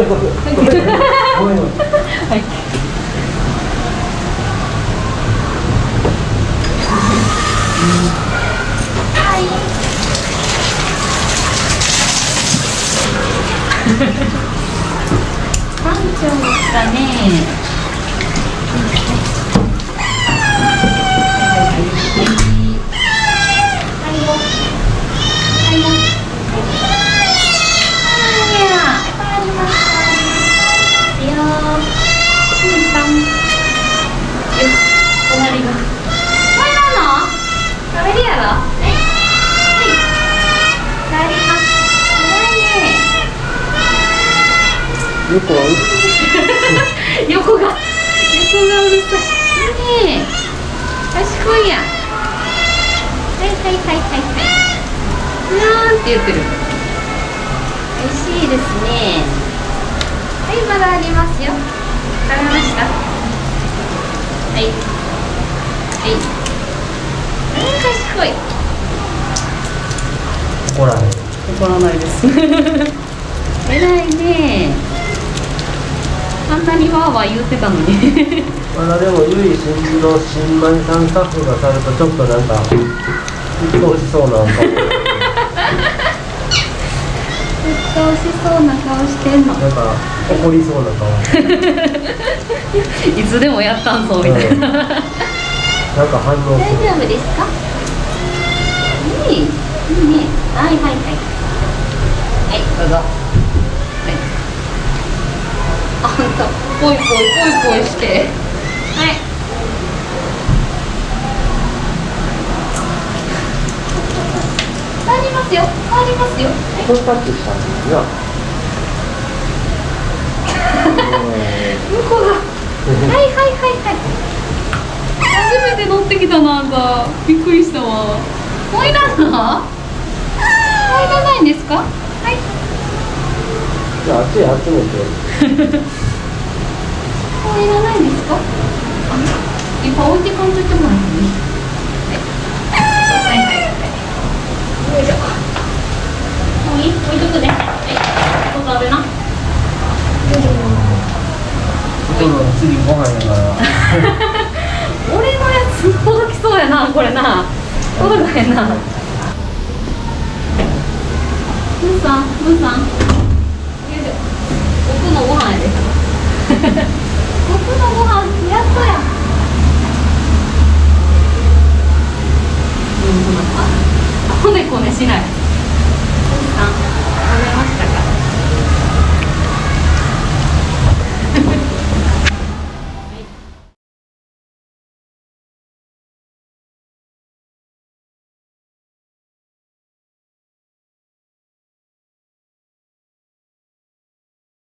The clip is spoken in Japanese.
めんごめんごめんごめんごめんはい館長ですかね。横 は横が。横がうるさい。ねえ賢いやはいはいはいはいはい。なんて言ってる。美味しいですね。はいまだありますよ。食べました。はい。はい。うん賢い。怒らない。怒らないです。偉いねにわーわー言ってたのに。まだでもゆい新の新米さんスタッフがされるとちょっとなんか鬱陶しそうなんかずっと美味しそうな顔してんの。なんか怒りそうな顔。いつでもやったんぞみたいな、うん。なんか反応大丈夫ですか？いいいいね。はいはいはい。はいどうぞ。はいあんたぽいぽいぽいぽいして。はい。ありますよ。ありますよ。はい。向こ うがはいはいはいはい。初めて乗ってきたなあんたびっくりしたわ。もういらんの？もういらないんですか？集めてもういらないんですか？いっぱい置いてかんといてもらっていい？はい。はい。置いとくね。はい。ここ食べな。今度の次ご飯やから。俺のやつ届きそうやなこれな。届かへんな。ムーさんムーさんで来。